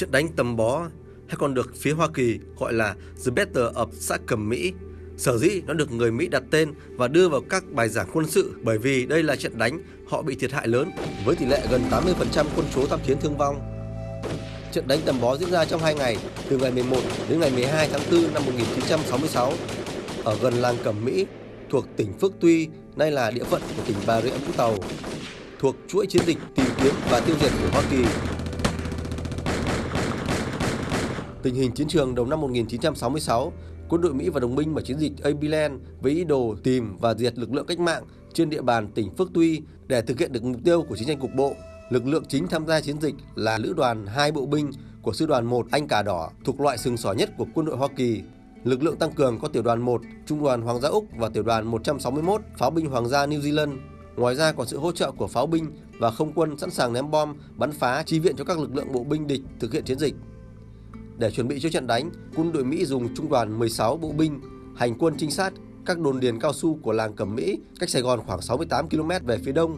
Trận đánh tầm bó hay còn được phía Hoa Kỳ gọi là The Battle of xã Cẩm Mỹ. Sở dĩ nó được người Mỹ đặt tên và đưa vào các bài giảng quân sự bởi vì đây là trận đánh họ bị thiệt hại lớn với tỷ lệ gần 80% quân số tham chiến thương vong. Trận đánh tầm bó diễn ra trong 2 ngày, từ ngày 11 đến ngày 12 tháng 4 năm 1966 ở gần làng Cẩm Mỹ thuộc tỉnh Phước Tuy, nay là địa phận của tỉnh Bà Rịa Vũng Tàu, thuộc chuỗi chiến dịch tìm kiếm và tiêu diệt của Hoa Kỳ Tình hình chiến trường đầu năm 1966, quân đội Mỹ và đồng minh mở chiến dịch Abilene với ý đồ tìm và diệt lực lượng cách mạng trên địa bàn tỉnh Phước Tuy để thực hiện được mục tiêu của chiến tranh cục bộ. Lực lượng chính tham gia chiến dịch là lữ đoàn 2 bộ binh của sư đoàn 1 Anh Cà Đỏ thuộc loại sừng sỏ nhất của quân đội Hoa Kỳ. Lực lượng tăng cường có tiểu đoàn 1, trung đoàn Hoàng gia Úc và tiểu đoàn 161 pháo binh Hoàng gia New Zealand. Ngoài ra còn sự hỗ trợ của pháo binh và không quân sẵn sàng ném bom, bắn phá chi viện cho các lực lượng bộ binh địch thực hiện chiến dịch. Để chuẩn bị cho trận đánh, quân đội Mỹ dùng trung đoàn 16 bộ binh hành quân trinh sát các đồn điền cao su của làng Cẩm Mỹ cách Sài Gòn khoảng 68 km về phía đông.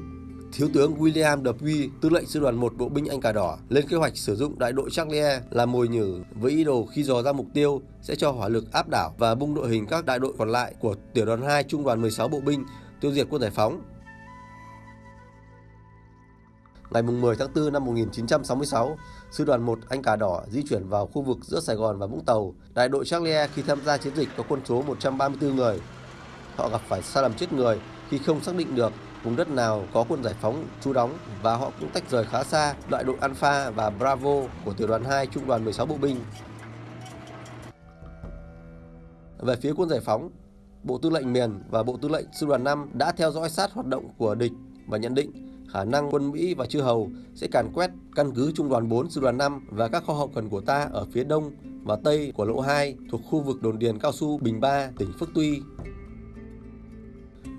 Thiếu tướng William Dupuy, tư lệnh sư đoàn 1 bộ binh Anh Cà Đỏ, lên kế hoạch sử dụng đại đội Charlie làm mồi nhử với ý đồ khi dò ra mục tiêu sẽ cho hỏa lực áp đảo và bung đội hình các đại đội còn lại của tiểu đoàn 2 trung đoàn 16 bộ binh tiêu diệt quân giải phóng. Ngày 10 tháng 4 năm 1966, Sư đoàn 1 Anh Cà Đỏ di chuyển vào khu vực giữa Sài Gòn và Vũng Tàu. Đại đội Charlie khi tham gia chiến dịch có quân số 134 người. Họ gặp phải sai lầm chết người khi không xác định được vùng đất nào có quân giải phóng trú đóng và họ cũng tách rời khá xa đại đội Alpha và Bravo của tiểu đoàn 2 trung đoàn 16 bộ binh. Về phía quân giải phóng, Bộ Tư lệnh miền và Bộ Tư lệnh Sư đoàn 5 đã theo dõi sát hoạt động của địch và nhận định khả năng quân Mỹ và chư hầu sẽ càn quét căn cứ trung đoàn 4 sư đoàn 5 và các kho hậu cần của ta ở phía đông và tây của lộ 2 thuộc khu vực đồn điền cao su Bình Ba, tỉnh Phước Tuy.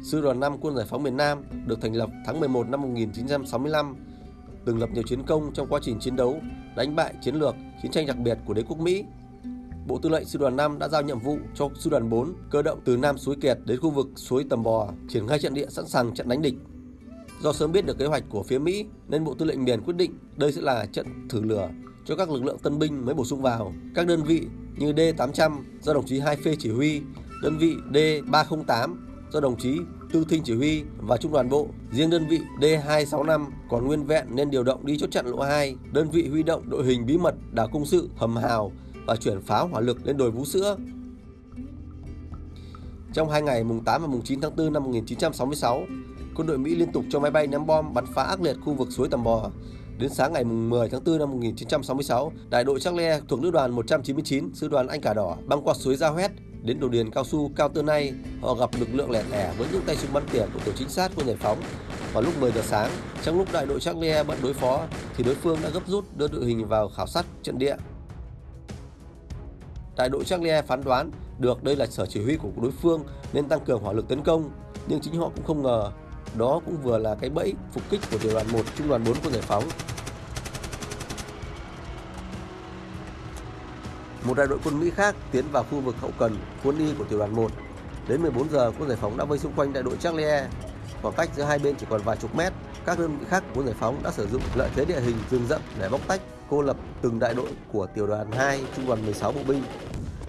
Sư đoàn 5 quân giải phóng miền Nam được thành lập tháng 11 năm 1965, từng lập nhiều chiến công trong quá trình chiến đấu, đánh bại chiến lược, chiến tranh đặc biệt của đế quốc Mỹ. Bộ Tư lệnh Sư đoàn 5 đã giao nhiệm vụ cho Sư đoàn 4 cơ động từ Nam Suối Kiệt đến khu vực suối Tầm Bò, triển khai trận địa sẵn sàng trận đánh địch Do sớm biết được kế hoạch của phía Mỹ nên Bộ Tư lệnh miền quyết định đây sẽ là trận thử lửa cho các lực lượng tân binh mới bổ sung vào. Các đơn vị như D800 do đồng chí Hai Phê chỉ huy, đơn vị D308 do đồng chí Tư Thinh chỉ huy và trung đoàn bộ. Riêng đơn vị D265 còn nguyên vẹn nên điều động đi chốt chặn lộ 2. Đơn vị huy động đội hình bí mật đảo công sự hầm hào và chuyển pháo hỏa lực lên đồi Vũ Sữa. Trong hai ngày mùng 8 và mùng 9 tháng 4 năm 1966, quân đội Mỹ liên tục cho máy bay ném bom bắn phá ác liệt khu vực suối Tầm Bò. Đến sáng ngày 10 tháng 4 năm 1966, đại đội Charlie thuộc lữ đoàn 199, sư đoàn Anh cả Đỏ băng qua suối Giao Hét đến đồn điền cao su Cao Tơ Nay. Họ gặp lực lượng lẻ lẻ với những tay súng bắn tỉa của tổ chính sát quân giải phóng. Vào lúc 10 giờ sáng, trong lúc đại đội Charlie bận đối phó, thì đối phương đã gấp rút đưa đội hình vào khảo sát trận địa. Đại đội Charlie phán đoán được đây là sở chỉ huy của đối phương nên tăng cường hỏa lực tấn công, nhưng chính họ cũng không ngờ đó cũng vừa là cái bẫy phục kích của tiểu đoàn 1 trung đoàn 4 quân giải phóng. Một đại đội quân Mỹ khác tiến vào khu vực hậu cần quân y của tiểu đoàn 1. Đến 14 giờ, quân giải phóng đã vây xung quanh đại đội Charlie. Khoảng cách giữa hai bên chỉ còn vài chục mét. Các đơn vị khác của quân giải phóng đã sử dụng lợi thế địa hình rừng rậm để bóc tách, cô lập từng đại đội của tiểu đoàn 2, trung đoàn 16 bộ binh.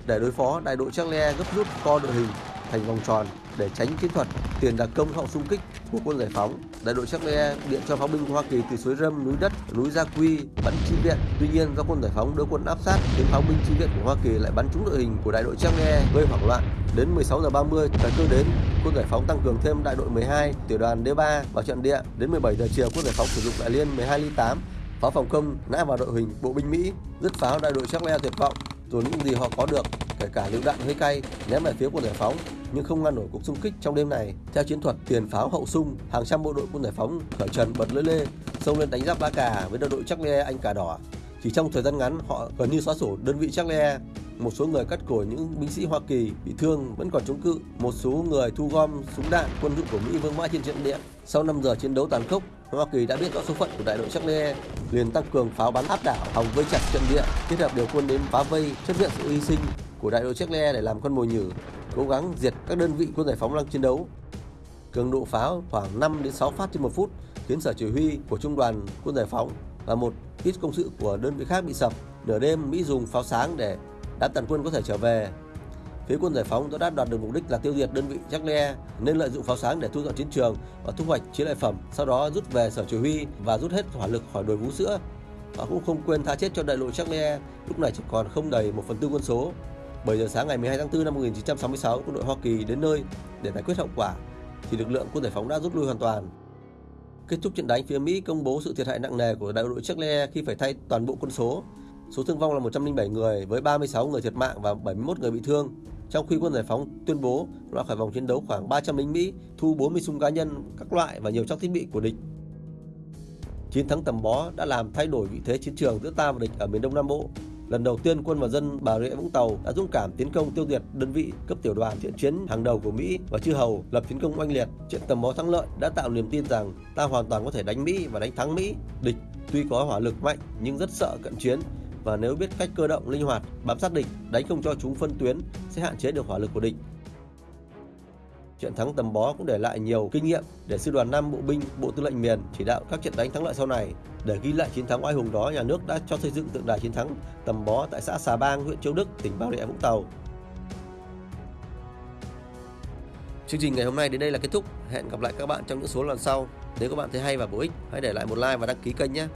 Để đối phó, đại đội Charlie gấp rút co đội hình thành vòng tròn để tránh chiến thuật tiền đặc công hậu xung kích của quân giải phóng. Đại đội Charlie điện cho pháo binh Hoa Kỳ từ suối Râm, núi Đất, núi Gia Quy bắn chi viện. Tuy nhiên do quân giải phóng đưa quân áp sát, khiến pháo binh chi viện của Hoa Kỳ lại bắn trúng đội hình của đại đội Charlie gây hoảng loạn. Đến 16 giờ 30, thời cơ đến, quân giải phóng tăng cường thêm đại đội 12, tiểu đoàn D3 vào trận địa. Đến 17 giờ chiều, quân giải phóng sử dụng đại liên 12 ly 8 pháo phòng không nã vào đội hình bộ binh Mỹ, dứt pháo đại đội Charlie tuyệt vọng rồi những gì họ có được kể cả lựu đạn hơi cay ném về phía quân giải phóng nhưng không ngăn nổi cuộc xung kích trong đêm này. Theo chiến thuật tiền pháo hậu xung, hàng trăm bộ đội quân giải phóng khởi trần bật lưỡi lê xông lên đánh giáp ba cà với đội Charlie Anh cà đỏ. Chỉ trong thời gian ngắn, họ gần như xóa sổ đơn vị Charlie. Một số người cắt cổ những binh sĩ Hoa Kỳ bị thương vẫn còn chống cự. Một số người thu gom súng đạn quân dụng của Mỹ vương mãi trên trận địa. Sau 5 giờ chiến đấu tàn khốc, Hoa Kỳ đã biết rõ số phận của đại đội chắc lê liền tăng cường pháo bắn áp đảo, hòng vây chặt trận địa, kết hợp điều quân đến phá vây, chấp nhận sự hy sinh của đại đội chắc lê để làm con mồi nhử, cố gắng diệt các đơn vị quân giải phóng đang chiến đấu. Cường độ pháo khoảng 5 đến 6 phát trên một phút khiến sở chỉ huy của trung đoàn quân giải phóng và một ít công sự của đơn vị khác bị sập. Nửa đêm Mỹ dùng pháo sáng để đám tàn quân có thể trở về. Phía quân giải phóng đã đạt được mục đích là tiêu diệt đơn vị Jackle nên lợi dụng pháo sáng để thu dọn chiến trường và thu hoạch chiến lợi phẩm, sau đó rút về sở chỉ huy và rút hết hỏa lực khỏi đồi vũ sữa. Họ cũng không quên tha chết cho đại lộ Jackle, lúc này chỉ còn không đầy 1 phần tư quân số. 7 giờ sáng ngày 12 tháng 4 năm 1966, quân đội Hoa Kỳ đến nơi để giải quyết hậu quả thì lực lượng quân giải phóng đã rút lui hoàn toàn. Kết thúc trận đánh, phía Mỹ công bố sự thiệt hại nặng nề của đại đội Charlie khi phải thay toàn bộ quân số. Số thương vong là 107 người với 36 người thiệt mạng và 71 người bị thương. Trong khi quân giải phóng tuyên bố loại khỏi vòng chiến đấu khoảng 300 lính Mỹ, thu 40 súng cá nhân các loại và nhiều trang thiết bị của địch. Chiến thắng tầm bó đã làm thay đổi vị thế chiến trường giữa ta và địch ở miền Đông Nam Bộ. Lần đầu tiên quân và dân Bà Rịa Vũng Tàu đã dũng cảm tiến công tiêu diệt đơn vị cấp tiểu đoàn thiện chiến hàng đầu của Mỹ và chư hầu lập chiến công oanh liệt. Trận tầm bó thắng lợi đã tạo niềm tin rằng ta hoàn toàn có thể đánh Mỹ và đánh thắng Mỹ. Địch tuy có hỏa lực mạnh nhưng rất sợ cận chiến và nếu biết cách cơ động linh hoạt, bám sát địch, đánh không cho chúng phân tuyến sẽ hạn chế được hỏa lực của địch trận thắng tầm bó cũng để lại nhiều kinh nghiệm để sư đoàn 5 bộ binh, bộ tư lệnh miền chỉ đạo các trận đánh thắng lợi sau này để ghi lại chiến thắng oai hùng đó nhà nước đã cho xây dựng tượng đài chiến thắng tầm bó tại xã Xà Bang huyện Châu Đức tỉnh Bà Rịa Vũng Tàu Chương trình ngày hôm nay đến đây là kết thúc. Hẹn gặp lại các bạn trong những số lần sau. Nếu các bạn thấy hay và bổ ích, hãy để lại một like và đăng ký kênh nhé.